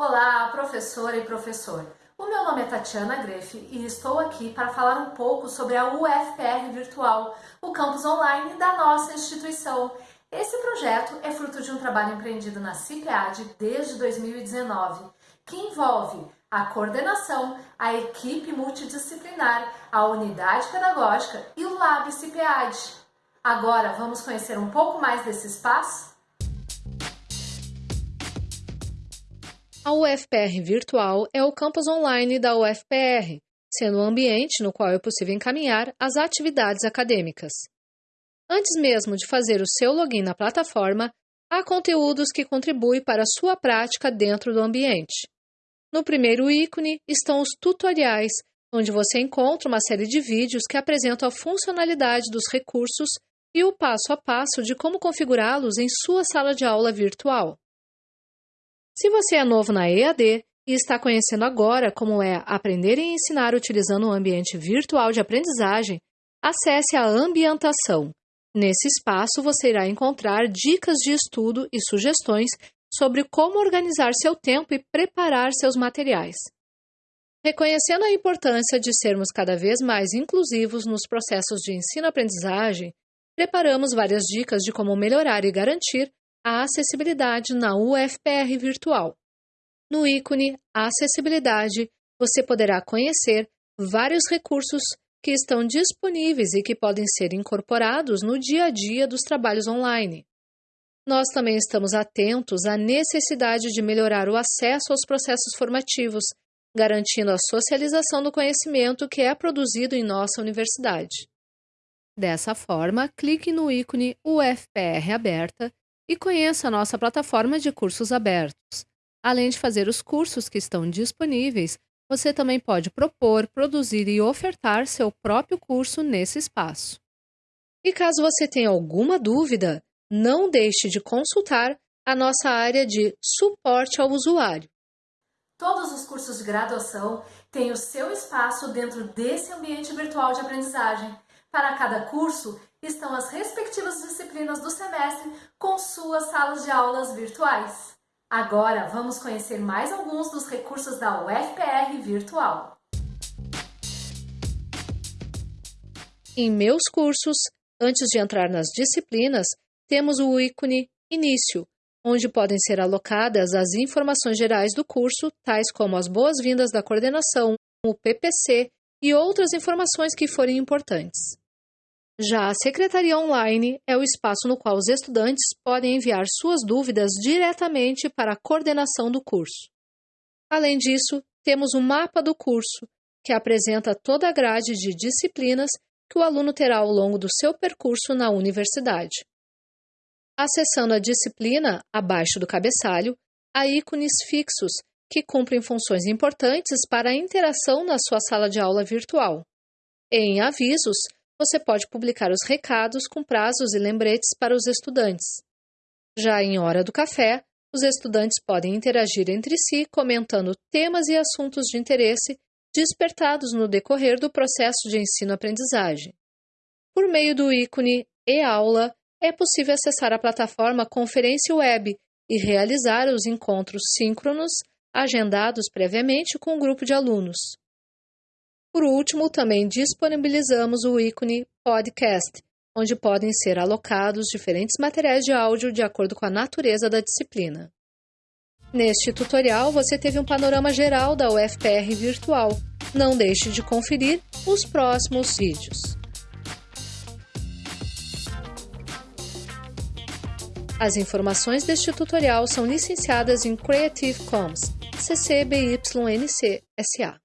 Olá, professora e professor. O meu nome é Tatiana Greff e estou aqui para falar um pouco sobre a UFPR Virtual, o campus online da nossa instituição. Esse projeto é fruto de um trabalho empreendido na CIPEAD desde 2019, que envolve a coordenação, a equipe multidisciplinar, a unidade pedagógica e o Lab CIPEAD. Agora vamos conhecer um pouco mais desse espaço? A UFPR Virtual é o campus online da UFPR, sendo um ambiente no qual é possível encaminhar as atividades acadêmicas. Antes mesmo de fazer o seu login na plataforma, há conteúdos que contribuem para a sua prática dentro do ambiente. No primeiro ícone estão os tutoriais, onde você encontra uma série de vídeos que apresentam a funcionalidade dos recursos e o passo a passo de como configurá-los em sua sala de aula virtual. Se você é novo na EAD e está conhecendo agora como é aprender e ensinar utilizando um ambiente virtual de aprendizagem, acesse a ambientação. Nesse espaço você irá encontrar dicas de estudo e sugestões sobre como organizar seu tempo e preparar seus materiais. Reconhecendo a importância de sermos cada vez mais inclusivos nos processos de ensino-aprendizagem, preparamos várias dicas de como melhorar e garantir a acessibilidade na UFPR Virtual. No ícone Acessibilidade, você poderá conhecer vários recursos que estão disponíveis e que podem ser incorporados no dia a dia dos trabalhos online. Nós também estamos atentos à necessidade de melhorar o acesso aos processos formativos, garantindo a socialização do conhecimento que é produzido em nossa universidade. Dessa forma, clique no ícone UFPR Aberta e conheça a nossa plataforma de cursos abertos. Além de fazer os cursos que estão disponíveis, você também pode propor, produzir e ofertar seu próprio curso nesse espaço. E caso você tenha alguma dúvida, não deixe de consultar a nossa área de suporte ao usuário. Todos os cursos de graduação têm o seu espaço dentro desse ambiente virtual de aprendizagem. Para cada curso, estão as respectivas disciplinas do semestre com suas salas de aulas virtuais. Agora vamos conhecer mais alguns dos recursos da UFPR Virtual. Em meus cursos, antes de entrar nas disciplinas, temos o ícone Início, onde podem ser alocadas as informações gerais do curso, tais como as boas-vindas da coordenação, o PPC e outras informações que forem importantes. Já a Secretaria Online é o espaço no qual os estudantes podem enviar suas dúvidas diretamente para a coordenação do curso. Além disso, temos o mapa do curso, que apresenta toda a grade de disciplinas que o aluno terá ao longo do seu percurso na universidade. Acessando a disciplina abaixo do cabeçalho, há ícones fixos que cumprem funções importantes para a interação na sua sala de aula virtual. Em avisos, você pode publicar os recados com prazos e lembretes para os estudantes. Já em hora do café, os estudantes podem interagir entre si comentando temas e assuntos de interesse despertados no decorrer do processo de ensino-aprendizagem. Por meio do ícone e-aula, é possível acessar a plataforma Conferência Web e realizar os encontros síncronos agendados previamente com o um grupo de alunos. Por último, também disponibilizamos o ícone Podcast, onde podem ser alocados diferentes materiais de áudio de acordo com a natureza da disciplina. Neste tutorial, você teve um panorama geral da UFPR virtual. Não deixe de conferir os próximos vídeos. As informações deste tutorial são licenciadas em Creative Commons, CC BY NC SA.